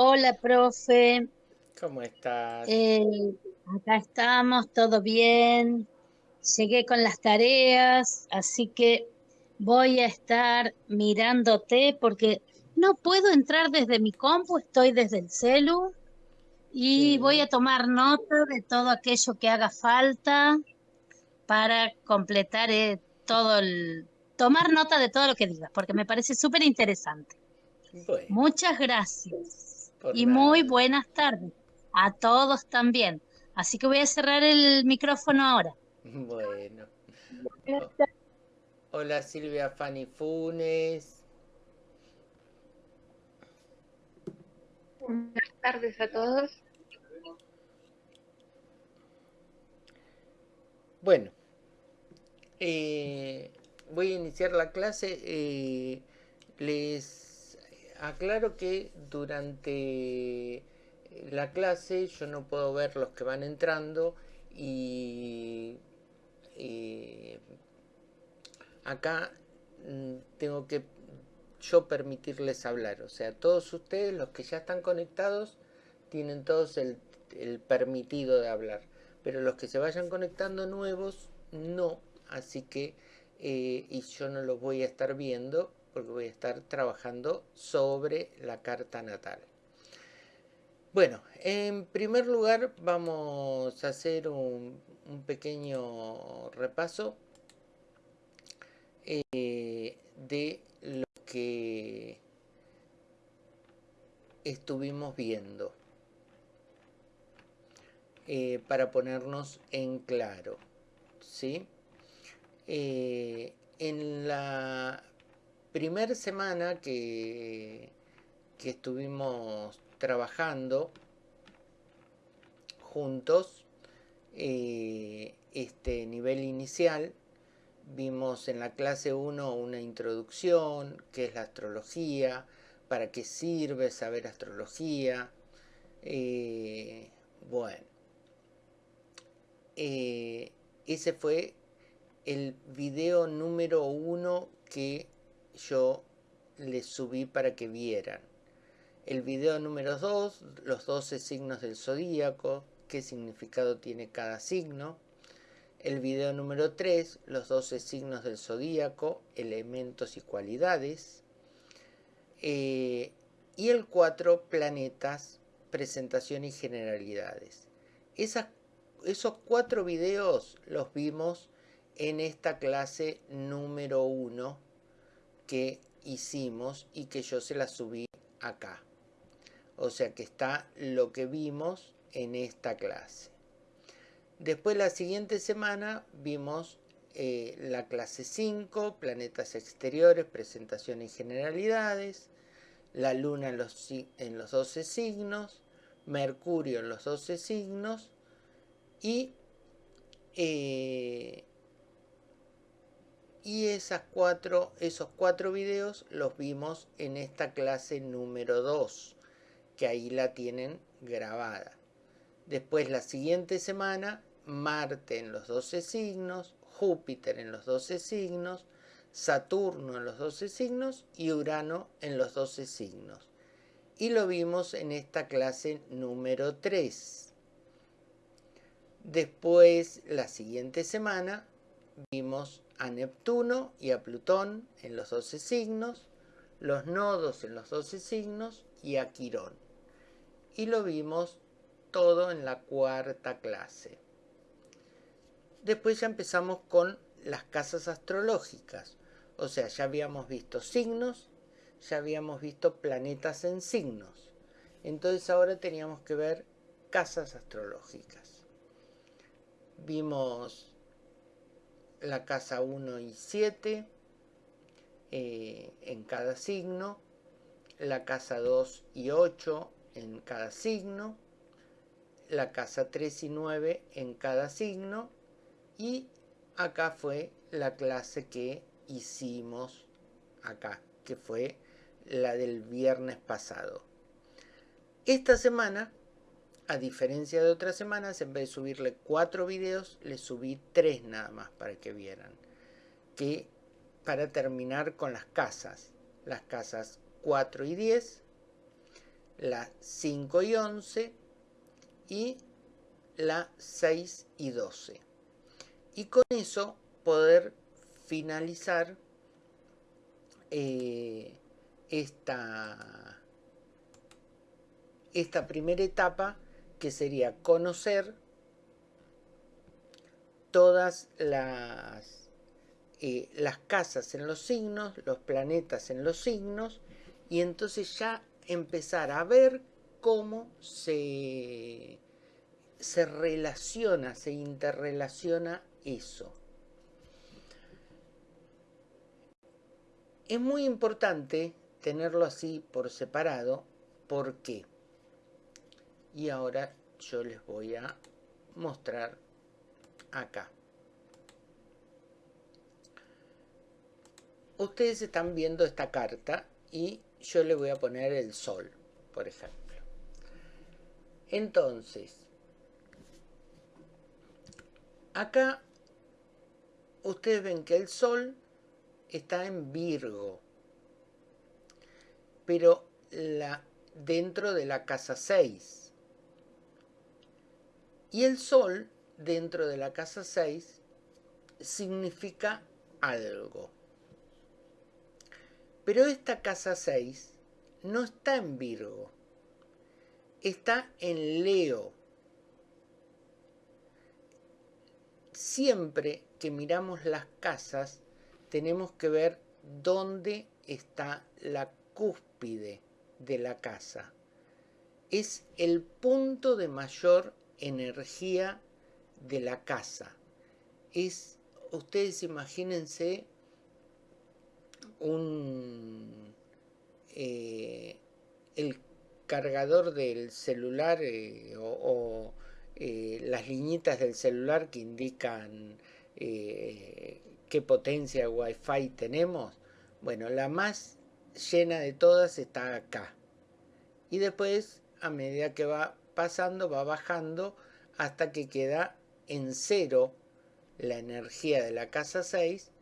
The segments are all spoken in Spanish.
Hola, profe. ¿Cómo estás? Eh, acá estamos, todo bien. Llegué con las tareas, así que voy a estar mirándote porque no puedo entrar desde mi compu, estoy desde el celu y voy a tomar nota de todo aquello que haga falta para completar eh, todo el... Tomar nota de todo lo que digas, porque me parece súper interesante. Bueno, Muchas gracias por y muy buenas tardes a todos también. Así que voy a cerrar el micrófono ahora. Bueno. Buenas O- hola Silvia Fanny Funes. Buenas tardes a todos. Bueno, eh, voy a iniciar la clase. eh, les aclaro que durante la clase yo no puedo ver los que van entrando y eh, acá mm, tengo que yo permitirles hablar. O sea, todos ustedes, los que ya están conectados, tienen todos el, el permitido de hablar. Pero los que se vayan conectando nuevos, no. Así que, eh, y yo no los voy a estar viendo porque voy a estar trabajando sobre la carta natal. Bueno, en primer lugar vamos a hacer un, pequeño repaso eh, de lo que estuvimos viendo eh, para ponernos en claro, ¿sí? Eh, en la primera semana que, que estuvimos trabajando juntos, eh, este nivel inicial, vimos en la clase 1 una introducción, qué es la astrología, para qué sirve saber astrología. Eh, bueno, eh, ese fue el video número uno que yo les subí para que vieran. El video número 2, los 12 signos del zodíaco, qué significado tiene cada signo. El video número 3, los 12 signos del zodíaco, elementos y cualidades. Eh, y el 4, planetas, presentación y generalidades. Esos cuatro videos los vimos en esta clase número 1 que hicimos y que yo se la subí acá. O sea que está lo que vimos en esta clase. Después la siguiente semana vimos eh, la clase 5, planetas exteriores, presentación y generalidades, la luna en los, en los 12 signos, Mercurio en los 12 signos y, eh, y cuatro, esos cuatro videos los vimos en esta clase número 2, que ahí la tienen grabada. Después la siguiente semana Marte en los 12 signos, Júpiter en los 12 signos, Saturno en los 12 signos y Urano en los 12 signos. Y lo vimos en esta clase número 3. Después, la siguiente semana, vimos a Neptuno y a Plutón en los 12 signos, los nodos en los 12 signos y a Quirón. Y lo vimos todo en la cuarta clase. Después ya empezamos con las casas astrológicas. O sea, ya habíamos visto signos, ya habíamos visto planetas en signos. Entonces ahora teníamos que ver casas astrológicas. Vimos la casa 1 y 7 eh, en cada signo, la casa 2 y 8 en cada signo, la casa 3 y 9 en cada signo y acá fue la clase que hicimos acá, que fue la del viernes pasado. Esta semana, a diferencia de otras semanas, en vez de subirle cuatro videos, le subí tres nada más para que vieran. Que para terminar con las casas, las casas 4 y 10, la 5 y 11 y la 6 y 12. Y con eso poder finalizar eh, esta, esta primera etapa que sería conocer todas las, eh, las casas en los signos, los planetas en los signos, y entonces ya empezar a ver cómo se, se relaciona, se interrelaciona eso. Es muy importante tenerlo así por separado. ¿Por qué? Y ahora yo les voy a mostrar acá. Ustedes están viendo esta carta y yo le voy a poner el sol, por ejemplo. Entonces, acá ustedes ven que el sol está en Virgo, pero la, dentro de la casa 6. Y el sol dentro de la casa 6 significa algo. Pero esta casa 6 no está en Virgo, está en Leo. Siempre que miramos las casas, tenemos que ver dónde está la cúspide de la casa. Es el punto de mayor energía de la casa. Es, ustedes imagínense un, eh, el cargador del celular eh, o, eh, las liñitas del celular que indican qué potencia wifi tenemos. Bueno, la más llena de todas está acá. Y después, a medida que va pasando, va bajando hasta que queda en cero la energía de la casa 6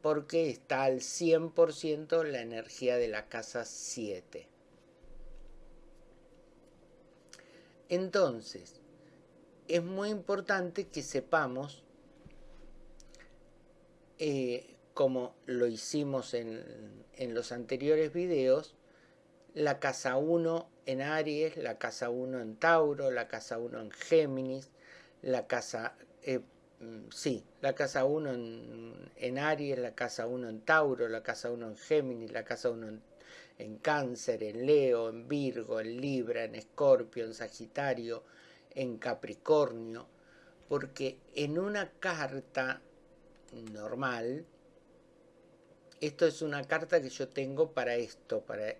porque está al 100% la energía de la casa 7. Entonces, es muy importante que sepamos, eh, como lo hicimos en, en los anteriores videos, la casa 1 en Aries, la casa 1 en Tauro, la casa 1 en Géminis, la casa, eh, mm, sí, la casa 1 en, Aries, la casa 1 en Tauro, la casa 1 en Géminis, la casa 1 en, en, Cáncer, en Leo, en Virgo, en Libra, en Escorpio, en Sagitario, en Capricornio, porque en una carta normal, esto es una carta que yo tengo para esto, para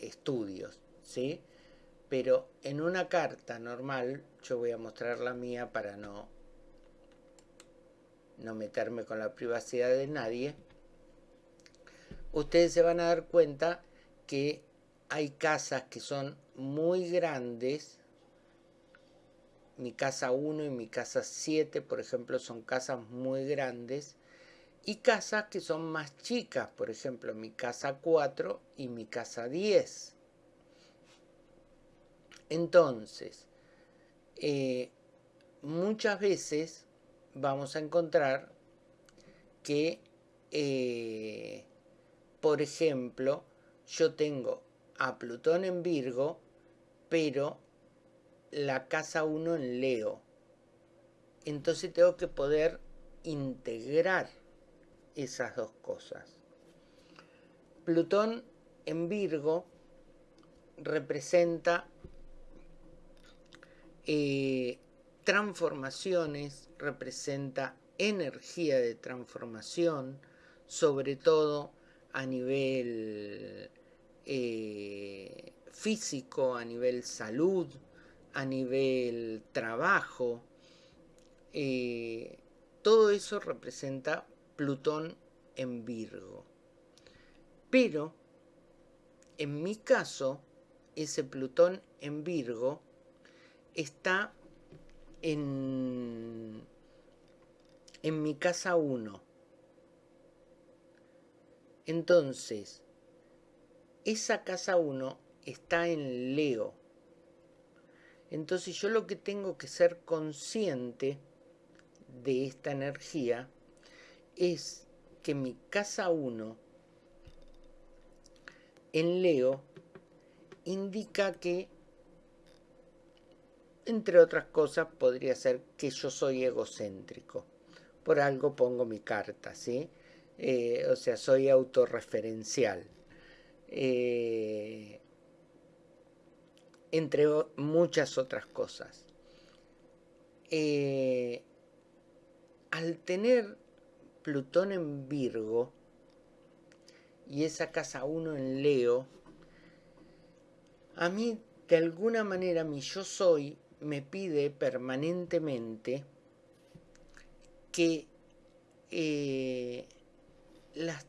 estudios, ¿sí? Pero en una carta normal, yo voy a mostrar la mía para no, no meterme con la privacidad de nadie, ustedes se van a dar cuenta que hay casas que son muy grandes, mi casa 1 y mi casa 7, por ejemplo, son casas muy grandes, y casas que son más chicas, por ejemplo, mi casa 4 y mi casa 10. Entonces, eh, muchas veces vamos a encontrar que, eh, por ejemplo, yo tengo a Plutón en Virgo, pero la casa 1 en Leo. Entonces tengo que poder integrar esas dos cosas. Plutón en Virgo representa eh, transformaciones, representa energía de transformación, sobre todo a nivel eh, físico, a nivel salud, a nivel trabajo. Eh, todo eso representa Plutón en Virgo. Pero, en mi caso, ese Plutón en Virgo está en, en mi casa 1. Entonces, esa casa 1 está en Leo. Entonces yo lo que tengo que ser consciente de esta energía es que mi casa 1 en Leo indica que, entre otras cosas, podría ser que yo soy egocéntrico. Por algo pongo mi carta, ¿sí? Eh, o sea, soy autorreferencial. Eh, entre muchas otras cosas. Eh, al tener Plutón en Virgo y esa casa 1 en Leo, a mí de alguna manera mi yo soy me pide permanentemente que eh, las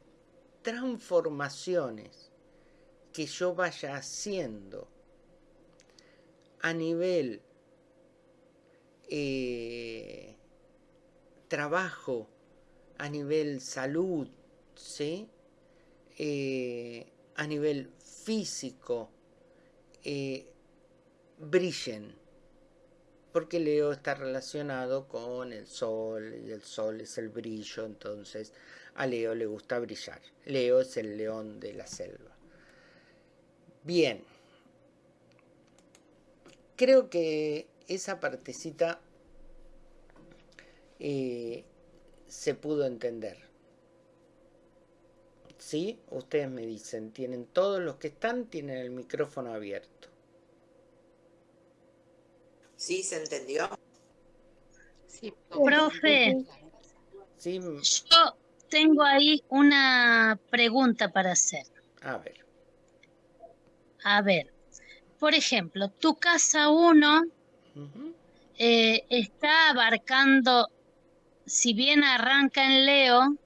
transformaciones que yo vaya haciendo a nivel eh, trabajo, a nivel salud, ¿sí? Eh, a nivel físico, eh, brillen. Porque Leo está relacionado con el sol y el sol es el brillo, entonces a Leo le gusta brillar. Leo es el león de la selva. Bien. Creo que esa partecita eh, se pudo entender. ¿Sí? Ustedes me dicen, tienen todos los que están, tienen el micrófono abierto. ¿Sí se entendió? Sí, profe. Sí. Yo tengo ahí una pregunta para hacer. A ver. A ver, por ejemplo, tu casa 1 eh, está abarcando si bien arranca en Leo,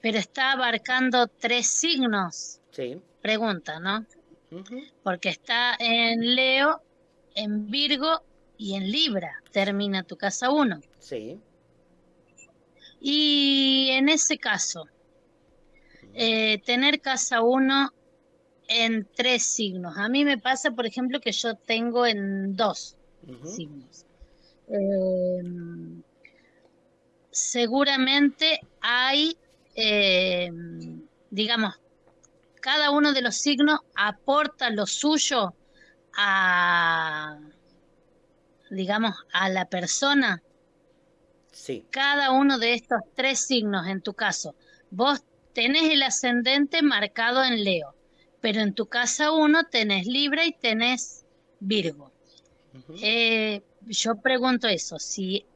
pero está abarcando tres signos. Sí. Pregunta, ¿no? Porque está en Leo, en Virgo y en Libra. Termina tu casa 1. Sí. Y en ese caso, eh, tener casa 1 en tres signos. A mí me pasa, por ejemplo, que yo tengo en dos signos. Eh, seguramente hay, eh, digamos, cada uno de los signos aporta lo suyo a, digamos, a la persona. Sí. Cada uno de estos tres signos, en tu caso, vos tenés el ascendente marcado en Leo, pero en tu casa uno tenés Libra y tenés Virgo. Eh, yo pregunto eso, si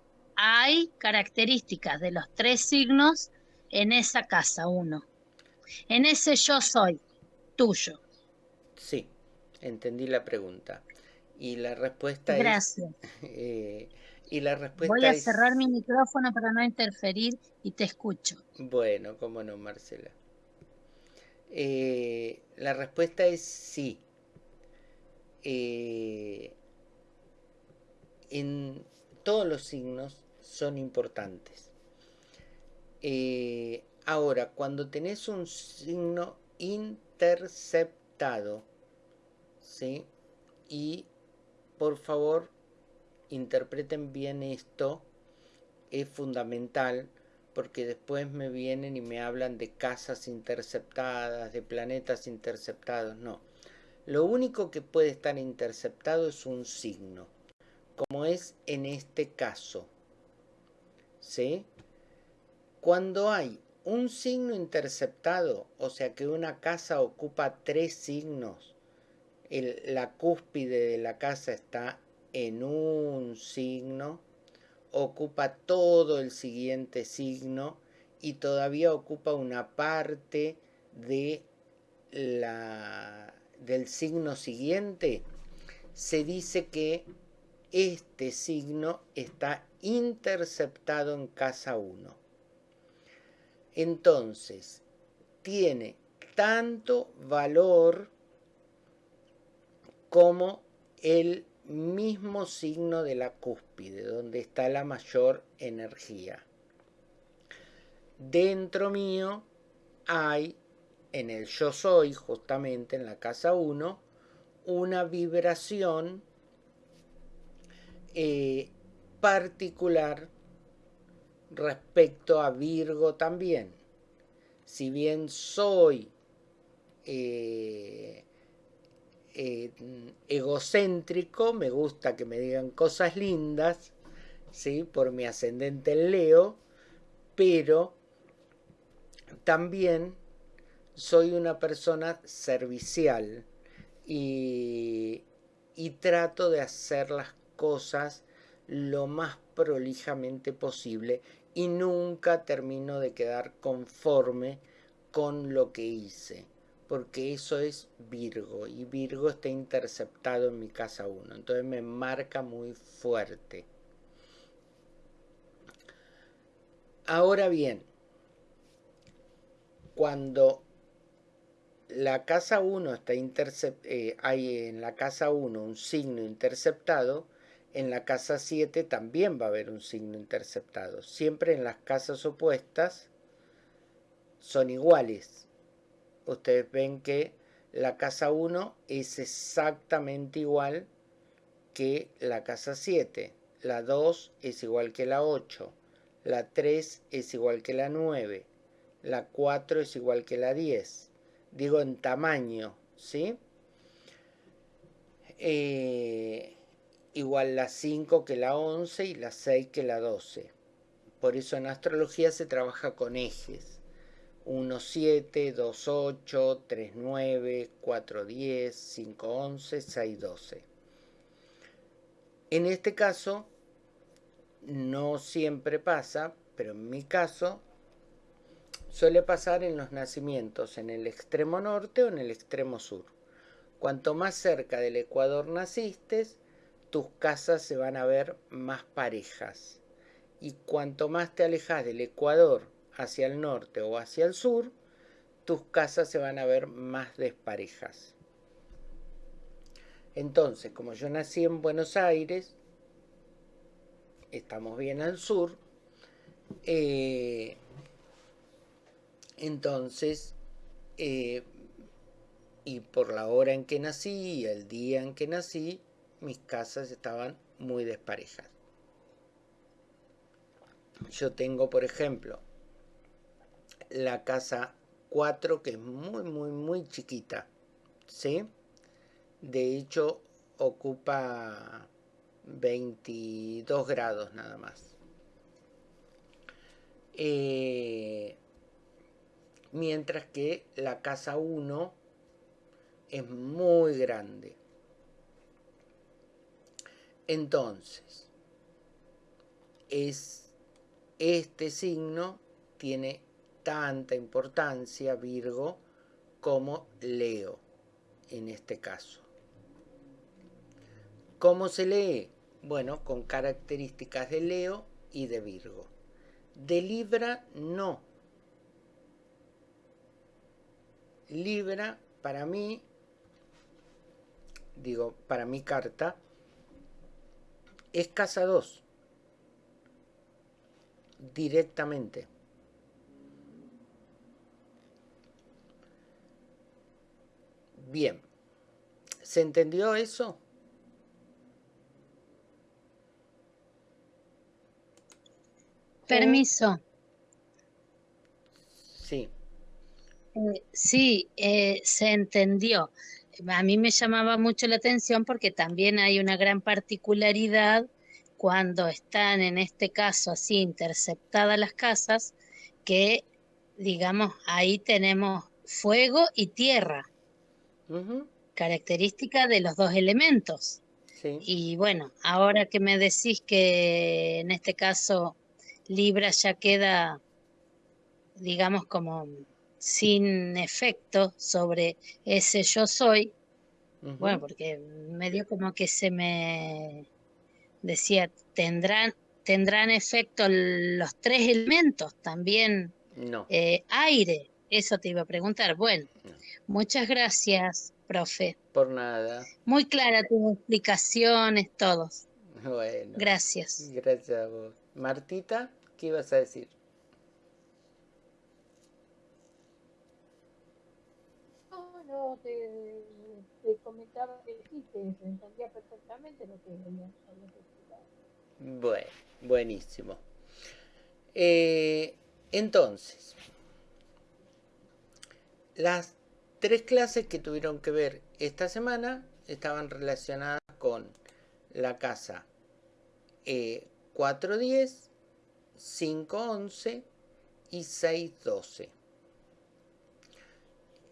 hay características de los tres signos en esa casa, uno. En ese yo soy, tuyo. Sí, entendí la pregunta. Y la respuesta Gracias. es... Eh, y la respuesta Voy a cerrar mi micrófono para no interferir y te escucho. Bueno, cómo no, Marcela. Eh, la respuesta es sí. Eh, en todos los signos son importantes. Eh, ahora, cuando tenés un signo interceptado, ¿sí? Y por favor, interpreten bien esto, es fundamental porque después me vienen y me hablan de casas interceptadas, de planetas interceptados, no. Lo único que puede estar interceptado es un signo, como es en este caso. ¿Sí? Cuando hay un signo interceptado, o sea que una casa ocupa tres signos, la cúspide de la casa está en un signo, ocupa todo el siguiente signo y todavía ocupa una parte de la, del signo siguiente, se dice que este signo está interceptado en casa 1. Entonces, tiene tanto valor como el mismo signo de la cúspide, donde está la mayor energía. Dentro mío hay, en el yo soy, justamente en la casa 1, una vibración eh, particular respecto a Virgo también. Si bien soy eh, eh, egocéntrico, me gusta que me digan cosas lindas, ¿sí? por mi ascendente en Leo, pero también soy una persona servicial y, y trato de hacer las cosas lo más prolijamente posible y nunca termino de quedar conforme con lo que hice, porque eso es Virgo y Virgo está interceptado en mi casa 1, entonces me marca muy fuerte. Ahora bien, cuando la casa 1 está eh, hay en la casa 1 un signo interceptado, en la casa 7 también va a haber un signo interceptado. Siempre en las casas opuestas son iguales. Ustedes ven que la casa 1 es exactamente igual que la casa 7. La 2 es igual que la 8. La 3 es igual que la 9. La 4 es igual que la 10. Digo en tamaño, ¿sí? Eh, igual la 5 que la 11 y la 6 que la 12. Por eso en astrología se trabaja con ejes. 1, 7, 2, 8, 3, 9, 4, 10, 5, 11, 6, 12. En este caso, no siempre pasa, pero en mi caso, suele pasar en los nacimientos en el extremo norte o en el extremo sur. Cuanto más cerca del ecuador naciste, tus casas se van a ver más parejas. Y cuanto más te alejas del Ecuador hacia el norte o hacia el sur, tus casas se van a ver más desparejas. Entonces, como yo nací en Buenos Aires, estamos bien al sur, eh, entonces, eh, y por la hora en que nací el día en que nací, mis casas estaban muy desparejas. Yo tengo, por ejemplo, la casa 4 que es muy, muy, muy chiquita. ¿Sí? De hecho, ocupa 22 grados nada más. Eh, mientras que la casa 1 es muy grande. Entonces, es, este signo tiene tanta importancia, Virgo, como Leo, en este caso. ¿Cómo se lee? Bueno, con características de Leo y de Virgo. De Libra, no. Libra, para mí, digo, para mi carta, es casa 2. Directamente. Bien. ¿Se entendió eso? Permiso. Sí. Eh, sí, eh, se entendió a mí me llamaba mucho la atención porque también hay una gran particularidad cuando están en este caso así interceptadas las casas, que digamos ahí tenemos fuego y tierra, característica de los dos elementos. Y bueno, ahora que me decís que en este caso Libra ya queda, digamos, como sin efecto sobre ese yo soy, bueno, porque medio como que se me decía, tendrán, tendrán efecto los tres elementos, también no. Eh, aire, eso te iba a preguntar. Bueno, muchas gracias, profe. Por nada. Muy clara tus explicaciones, todos. Bueno. Gracias. Gracias a vos. Martita, ¿qué ibas a decir? Te, te comentaba que sí, se entendía perfectamente lo que habías explicado. Bueno, buenísimo. Eh, entonces, las tres clases que tuvieron que ver esta semana estaban relacionadas con la casa eh, 410, 511 y 612.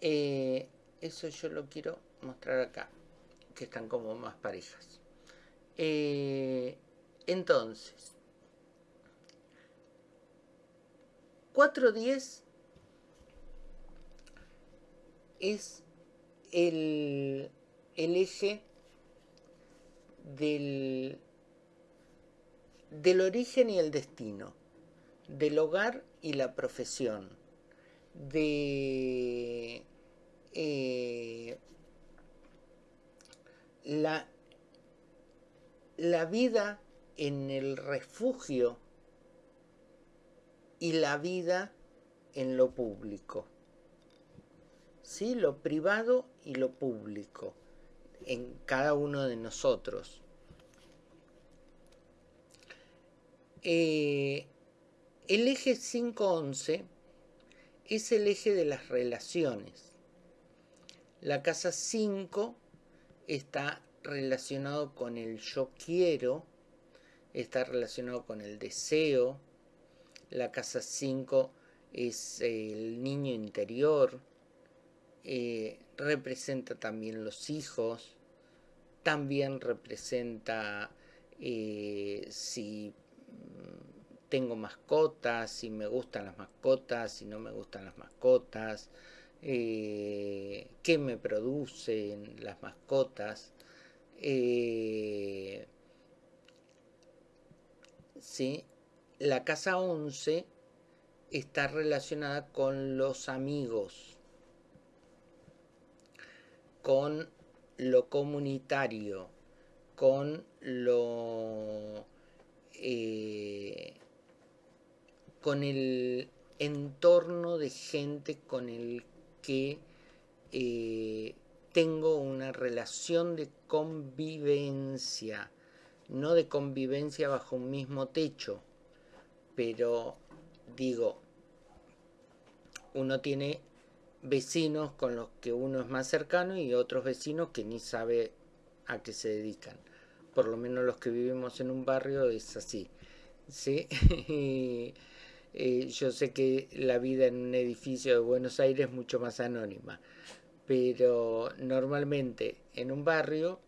Eh, eso yo lo quiero mostrar acá, que están como más parejas. Eh, entonces, 410 es el, el eje del, del origen y el destino, del hogar y la profesión, de eh, la, la vida en el refugio y la vida en lo público. ¿Sí? Lo privado y lo público en cada uno de nosotros. Eh, el eje 511 es el eje de las relaciones. La casa 5 está relacionado con el yo quiero, está relacionado con el deseo. La casa 5 es el niño interior, eh, representa también los hijos, también representa eh, si tengo mascotas, si me gustan las mascotas, si no me gustan las mascotas, eh, qué me producen las mascotas. Eh, ¿sí? La casa 11 está relacionada con los amigos, con lo comunitario, con lo... Eh, con el entorno de gente con el que eh, tengo una relación de convivencia, no de convivencia bajo un mismo techo, pero digo, uno tiene vecinos con los que uno es más cercano y otros vecinos que ni sabe a qué se dedican. Por lo menos los que vivimos en un barrio es así. ¿sí? Eh, yo sé que la vida en un edificio de Buenos Aires es mucho más anónima, pero normalmente en un barrio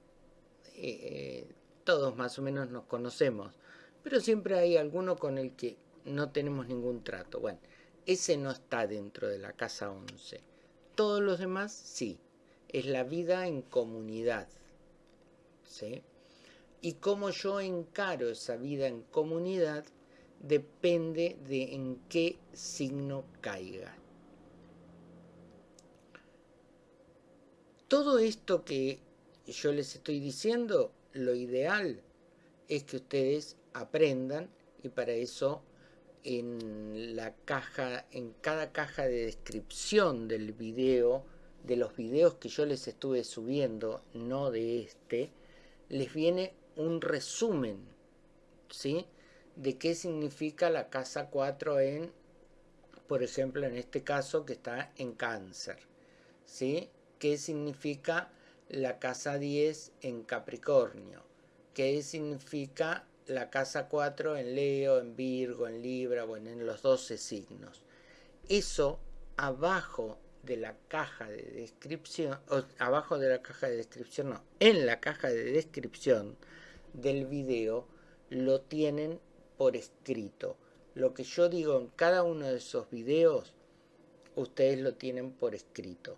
eh, todos más o menos nos conocemos, pero siempre hay alguno con el que no tenemos ningún trato. Bueno, ese no está dentro de la casa 11. Todos los demás sí. Es la vida en comunidad. ¿sí? Y cómo yo encaro esa vida en comunidad depende de en qué signo caiga. Todo esto que yo les estoy diciendo, lo ideal es que ustedes aprendan y para eso en la caja, en cada caja de descripción del video, de los videos que yo les estuve subiendo, no de este, les viene un resumen, ¿sí? De qué significa la casa 4 en, por ejemplo, en este caso que está en cáncer. ¿Sí? ¿Qué significa la casa 10 en Capricornio? ¿Qué significa la casa 4 en Leo, en Virgo, en Libra, bueno, en los 12 signos? Eso abajo de la caja de descripción, o abajo de la caja de descripción, no, en la caja de descripción del video lo tienen por escrito. Lo que yo digo en cada uno de esos videos, ustedes lo tienen por escrito.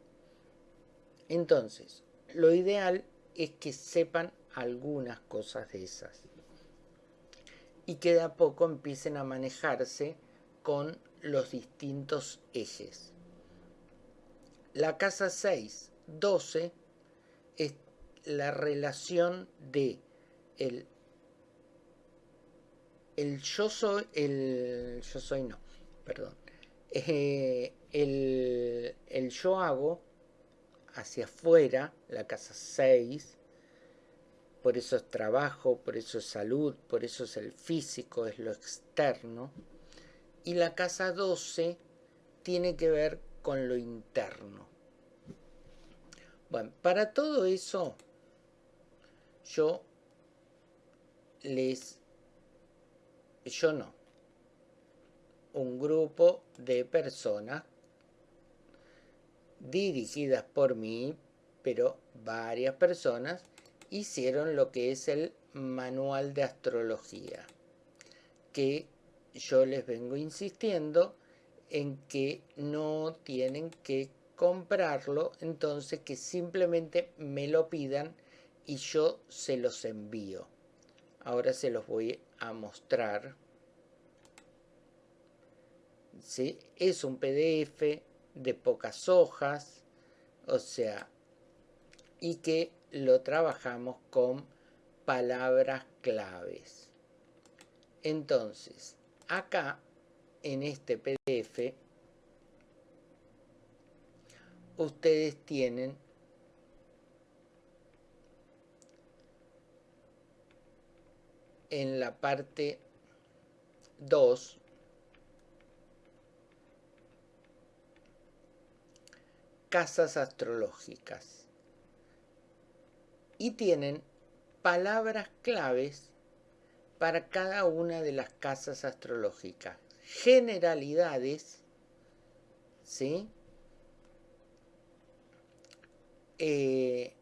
Entonces, lo ideal es que sepan algunas cosas de esas. Y que de a poco empiecen a manejarse con los distintos ejes. La casa 6, 12, es la relación de el el yo soy, el yo soy no, perdón, eh, el, el yo hago hacia afuera, la casa 6, por eso es trabajo, por eso es salud, por eso es el físico, es lo externo. Y la casa 12 tiene que ver con lo interno. Bueno, para todo eso yo les... Yo no. Un grupo de personas dirigidas por mí, pero varias personas hicieron lo que es el manual de astrología, que yo les vengo insistiendo en que no tienen que comprarlo, entonces que simplemente me lo pidan y yo se los envío. Ahora se los voy a mostrar. ¿Sí? Es un PDF de pocas hojas, o sea, y que lo trabajamos con palabras claves. Entonces, acá en este PDF ustedes tienen en la parte 2 casas astrológicas y tienen palabras claves para cada una de las casas astrológicas generalidades, ¿sí? Eh,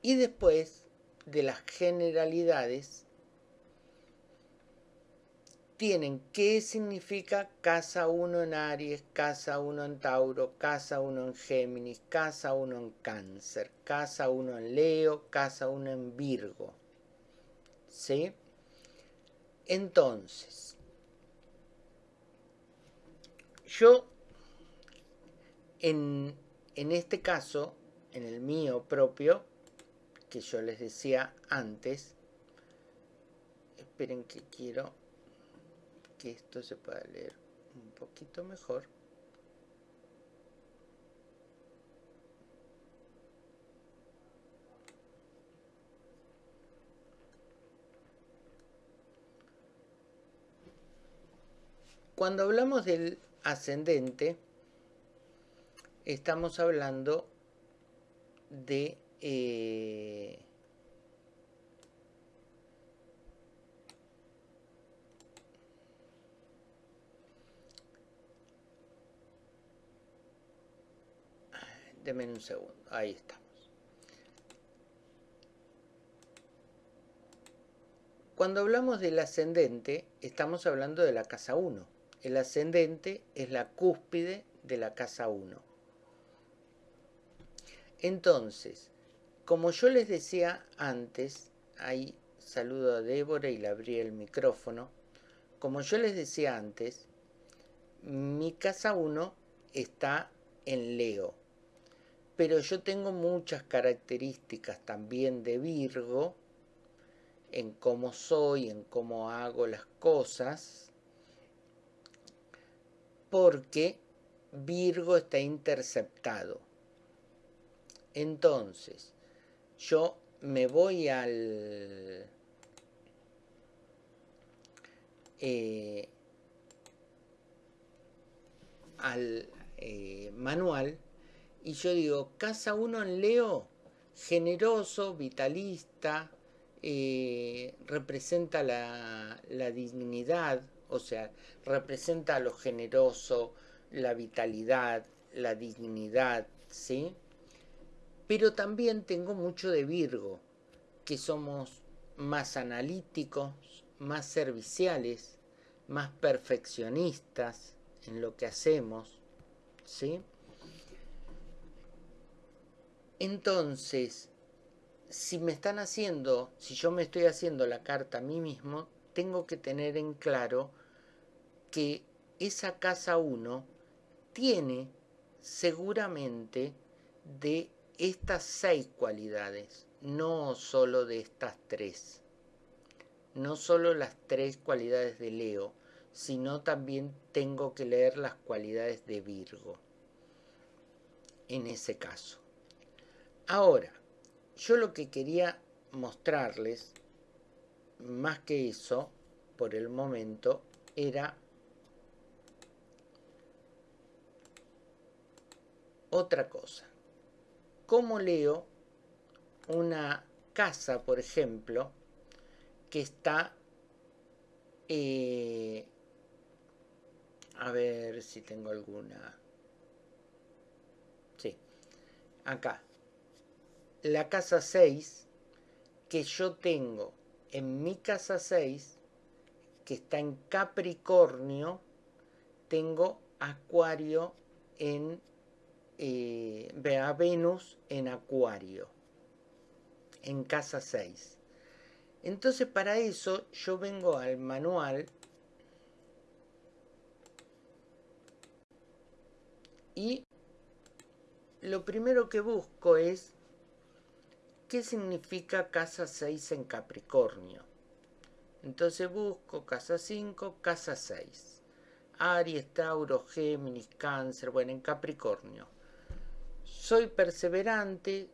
y después de las generalidades, tienen qué significa casa 1 en Aries, casa 1 en Tauro, casa 1 en Géminis, casa 1 en Cáncer, casa 1 en Leo, casa 1 en Virgo. ¿Sí? Entonces, Yo, en, este caso, en el mío propio, que yo les decía antes, esperen que quiero que esto se pueda leer un poquito mejor. Cuando hablamos del ascendente, estamos hablando de eh, Deme un segundo, ahí estamos. Cuando hablamos del ascendente, estamos hablando de la casa 1. El ascendente es la cúspide de la casa 1. Entonces, como yo les decía antes, ahí saludo a Débora y le abrí el micrófono, como yo les decía antes, mi casa 1 está en Leo, pero yo tengo muchas características también de Virgo en cómo soy, en cómo hago las cosas, porque Virgo está interceptado. Entonces, yo me voy al... Eh, al eh, manual y yo digo, casa 1 en Leo, generoso, vitalista, eh, representa la, la dignidad, o sea, representa lo generoso, la vitalidad, la dignidad, ¿sí? Pero también tengo mucho de Virgo, que somos más analíticos, más serviciales, más perfeccionistas en lo que hacemos, ¿sí? Entonces, si me están haciendo, si yo me estoy haciendo la carta a mí mismo, tengo que tener en claro que esa casa 1 tiene seguramente de estas seis cualidades, no solo de estas tres. No solo las tres cualidades de Leo, sino también tengo que leer las cualidades de Virgo. En ese caso. Ahora, yo lo que quería mostrarles, más que eso, por el momento, era otra cosa. ¿Cómo leo una casa, por ejemplo, que está... Eh, a ver si tengo alguna... Sí, acá. La casa 6 que yo tengo en mi casa 6, que está en Capricornio, tengo Acuario en eh, Venus en Acuario, en casa 6. Entonces para eso yo vengo al manual y lo primero que busco es qué significa casa 6 en Capricornio. Entonces busco casa 5, casa 6. Aries, Tauro, Géminis, Cáncer, bueno, en Capricornio soy perseverante,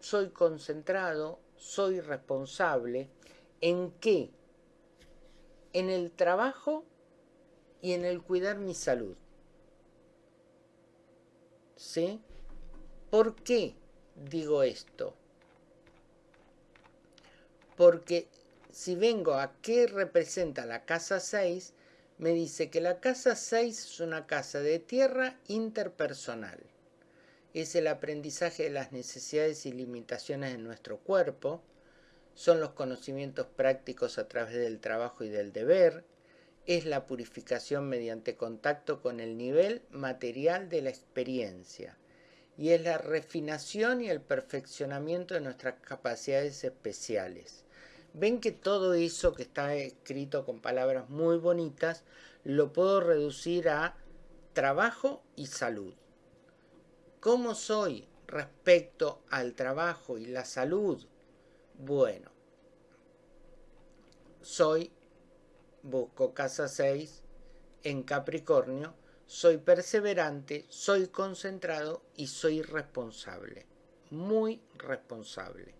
soy concentrado, soy responsable. ¿En qué? En el trabajo y en el cuidar mi salud. ¿Sí? ¿Por qué digo esto? Porque si vengo a qué representa la casa 6, me dice que la casa 6 es una casa de tierra interpersonal es el aprendizaje de las necesidades y limitaciones de nuestro cuerpo, son los conocimientos prácticos a través del trabajo y del deber, es la purificación mediante contacto con el nivel material de la experiencia y es la refinación y el perfeccionamiento de nuestras capacidades especiales. Ven que todo eso que está escrito con palabras muy bonitas lo puedo reducir a trabajo y salud. ¿Cómo soy respecto al trabajo y la salud? Bueno, soy, busco casa 6 en Capricornio, soy perseverante, soy concentrado y soy responsable, muy responsable.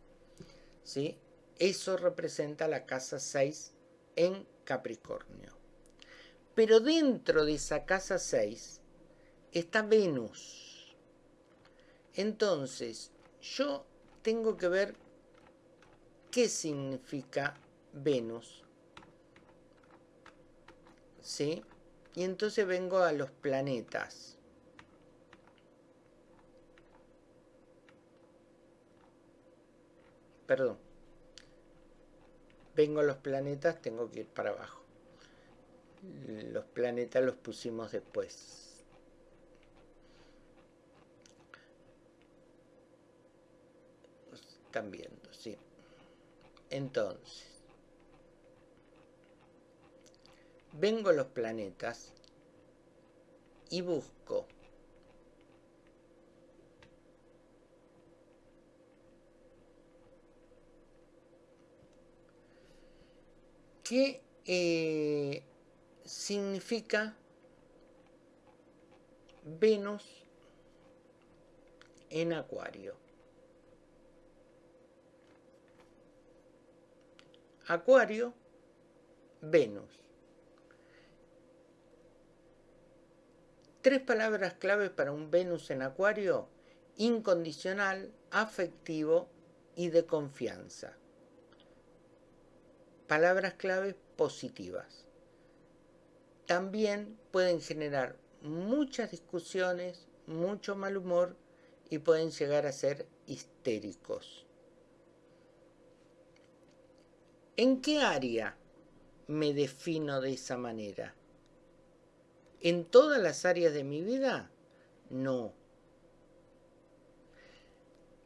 ¿Sí? Eso representa la casa 6 en Capricornio. Pero dentro de esa casa 6 está Venus. Entonces, yo tengo que ver qué significa Venus. ¿Sí? Y entonces vengo a los planetas. Perdón. Vengo los planetas, tengo que ir para abajo. Los planetas los pusimos después. están viendo, sí. Entonces, vengo los planetas y busco qué eh, significa Venus en Acuario. Acuario, Venus. Tres palabras claves para un Venus en Acuario, incondicional, afectivo y de confianza. Palabras claves positivas. También pueden generar muchas discusiones, mucho mal humor y pueden llegar a ser histéricos. ¿En qué área me defino de esa manera? ¿En todas las áreas de mi vida? No.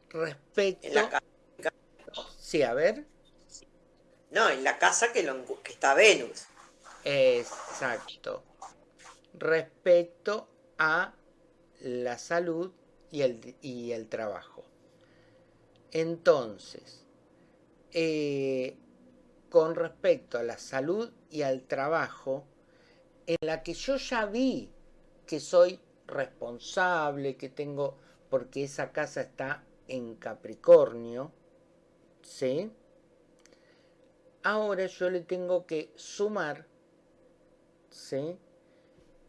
Respecto... Sí, a ver. No, en la casa que, que está Venus. Exacto. Respecto a la salud y el, y el trabajo. Entonces, eh, con respecto a la salud y al trabajo, en la que yo ya vi que soy responsable, que tengo, porque esa casa está en Capricornio, ¿sí? Ahora yo le tengo que sumar, ¿sí?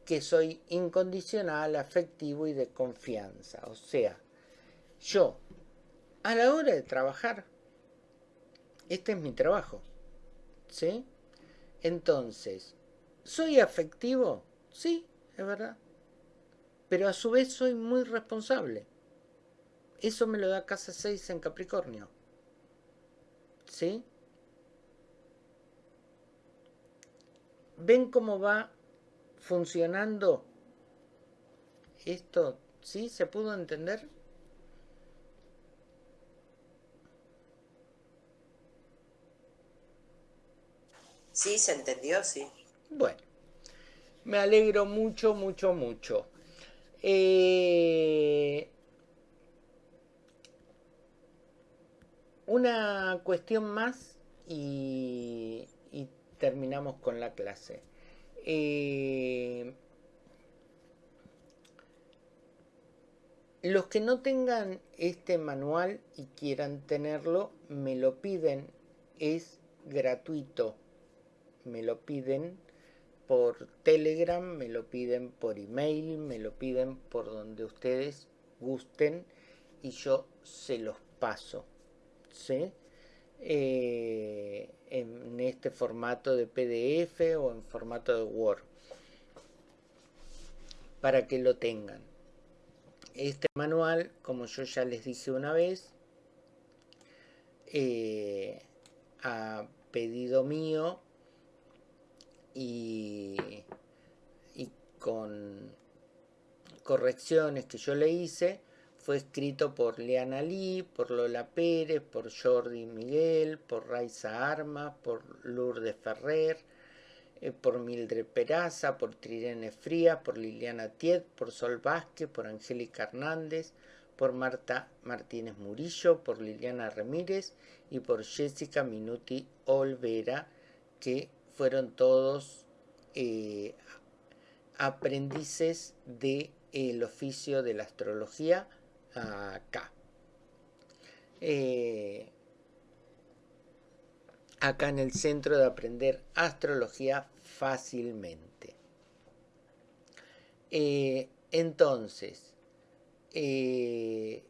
Que soy incondicional, afectivo y de confianza. O sea, yo, a la hora de trabajar, este es mi trabajo, ¿sí? Entonces, ¿soy afectivo? Sí, es verdad. Pero a su vez soy muy responsable. Eso me lo da casa 6 en Capricornio. ¿Sí? ¿Ven cómo va funcionando esto? ¿Sí? ¿Se pudo entender? Sí, se entendió, sí. Bueno, me alegro mucho, mucho, mucho. Eh, una cuestión más y, y, terminamos con la clase. Eh, los que no tengan este manual y quieran tenerlo, me lo piden. Es gratuito. Me lo piden por Telegram, me lo piden por email, me lo piden por donde ustedes gusten y yo se los paso. ¿sí? Eh, en este formato de PDF o en formato de Word para que lo tengan. Este manual, como yo ya les dije una vez, eh, a pedido mío y, y con correcciones que yo le hice, fue escrito por Leana Lee, por Lola Pérez, por Jordi Miguel, por Raiza Armas, por Lourdes Ferrer, eh, por Mildred Peraza, por Trirene Frías, por Liliana Tiet, por Sol Vázquez, por Angélica Hernández, por Marta Martínez Murillo, por Liliana Ramírez y por Jessica Minuti Olvera, que fueron todos eh, aprendices del de, oficio de la astrología acá. Eh, acá en el centro de aprender astrología fácilmente. Eh, entonces, eh,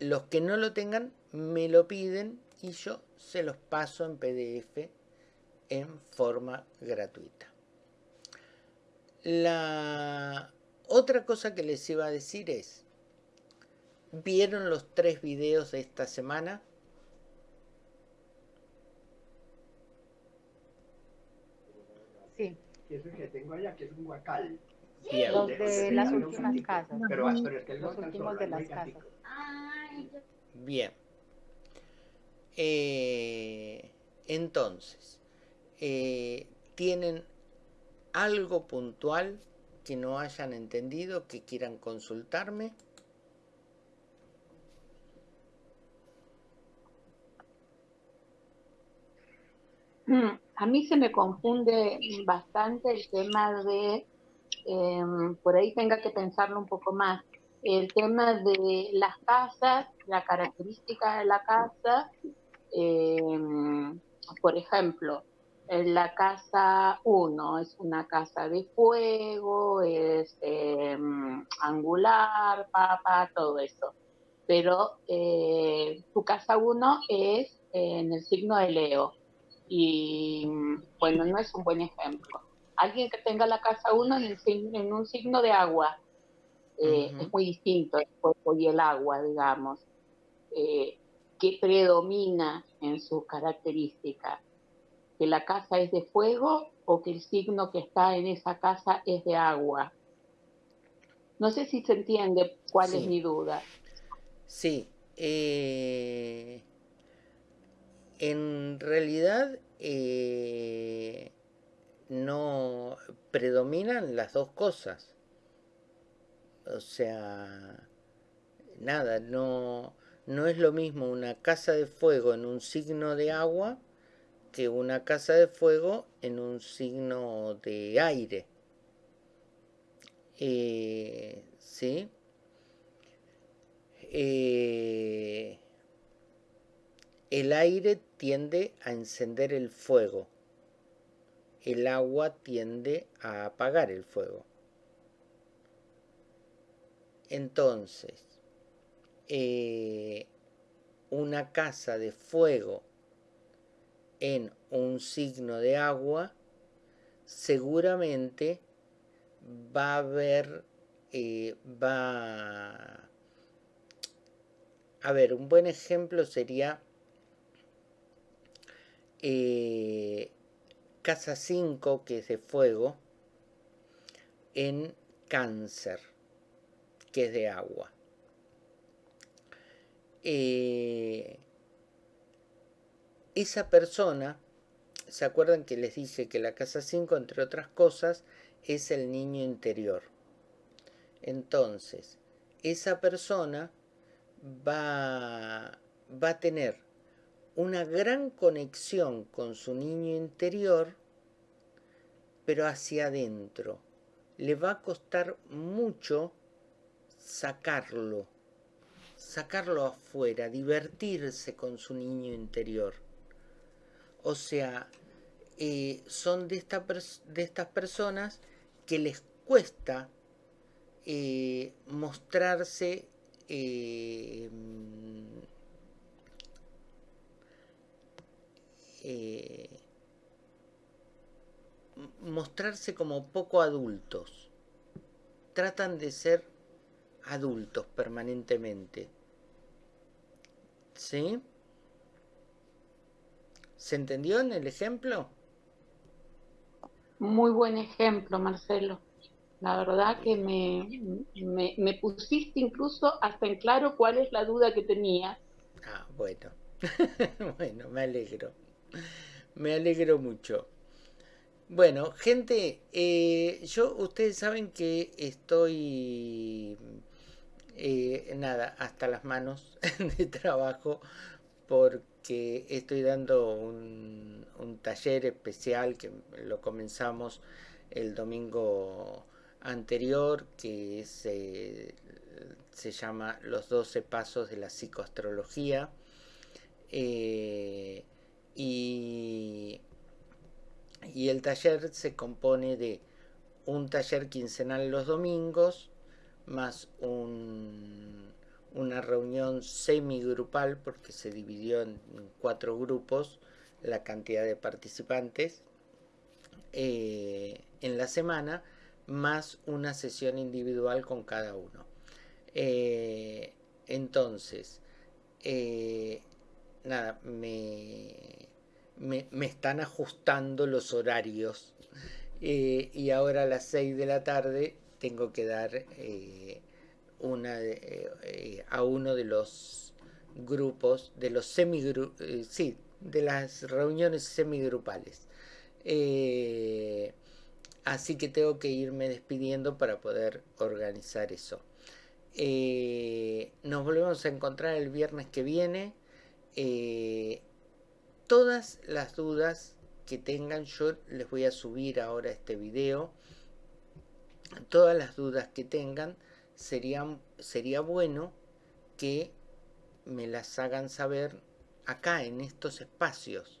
los que no lo tengan me lo piden y yo se los paso en PDF en forma gratuita. La otra cosa que les iba a decir es, ¿Vieron los tres videos de esta semana? Sí. Que es el que tengo allá, que es un guacal. Bien. Los de las últimas casas. Pero, pero es que los últimos de las casas. Bien. Eh, entonces, eh, ¿tienen algo puntual que no hayan entendido, que quieran consultarme? A mí se me confunde bastante el tema de, em, por ahí tenga que pensarlo un poco más, el tema de las casas, la característica de la casa, em, por ejemplo, la casa 1 es una casa de fuego, es em, angular, papa, todo eso. Pero eh, tu casa 1 es en el signo de Leo y bueno, no es un buen ejemplo. Alguien que tenga la casa 1 en, en, un signo de agua eh, es muy distinto el fuego y el agua, digamos. Eh, ¿Qué predomina en sus características? ¿Que la casa es de fuego o que el signo que está en esa casa es de agua? No sé si se entiende cuál Sí. es mi duda. Sí. eh, en realidad eh, no predominan las dos cosas. O sea, nada, no, no es lo mismo una casa de fuego en un signo de agua que una casa de fuego en un signo de aire. Eh, ¿Sí? Eh, el aire tiende a encender el fuego, el agua tiende a apagar el fuego. Entonces, eh, una casa de fuego en un signo de agua, seguramente va a haber, eh, va... A ver, un buen ejemplo sería eh, casa 5, que es de fuego, en cáncer, que es de agua. Eh, esa persona, ¿se acuerdan que les dije que la casa 5, entre otras cosas, es el niño interior? Entonces, esa persona va, va a tener una gran conexión con su niño interior, pero hacia adentro. Le va a costar mucho sacarlo, sacarlo afuera, divertirse con su niño interior. O sea, eh, son de, estas personas que les cuesta eh, mostrarse eh, mostrarse como poco adultos. Tratan de ser adultos permanentemente. ¿Sí? ¿Se entendió en el ejemplo? Muy buen ejemplo, Marcelo. La verdad que me, me, pusiste incluso hasta en claro cuál es la duda que tenía. Ah, bueno. bueno, me alegro. Me alegro mucho. Bueno, gente, eh, yo, ustedes saben que estoy, eh, nada, hasta las manos de trabajo porque estoy dando un, taller especial que lo comenzamos el domingo anterior que se, se llama Los 12 Pasos de la Psicoastrología. Eh, y, el taller se compone de un taller quincenal los domingos, más un, una reunión semigrupal, porque se dividió en cuatro grupos la cantidad de participantes eh, en la semana, más una sesión individual con cada uno. Eh, entonces, eh, nada, me, me, están ajustando los horarios y ahora a las 6 de la tarde tengo que dar una eh, a uno de los grupos, de los eh, sí, de las reuniones semigrupales. Eh, así que tengo que irme despidiendo para poder organizar eso. nos volvemos a encontrar el viernes que viene. Todas las dudas que tengan, yo les voy a subir ahora este video. Todas las dudas que tengan sería, sería bueno que me las hagan saber acá, en estos espacios.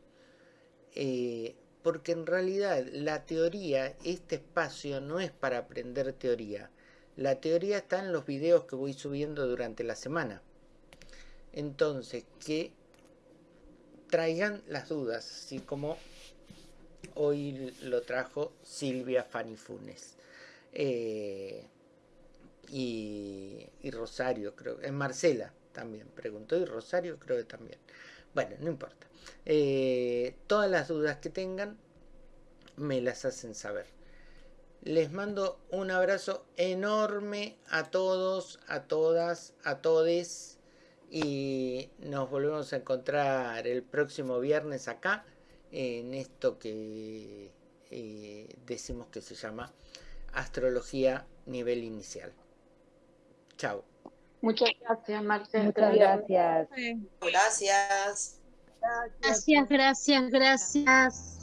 Eh, porque en realidad la teoría, este espacio no es para aprender teoría. La teoría está en los videos que voy subiendo durante la semana. Entonces, que traigan las dudas, así como hoy lo trajo Silvia Fanifunes. Eh, y, Rosario, creo, en Marcela también preguntó, y Rosario creo que también. Bueno, no importa. Eh, todas las dudas que tengan, me las hacen saber. Les mando un abrazo enorme a todos, a todas, a todes. Y nos volvemos a encontrar el próximo viernes acá, en esto que eh, decimos que se llama Astrología Nivel Inicial. Chao. Muchas gracias, Marcela. Muchas gracias. Gracias. Gracias, gracias, gracias.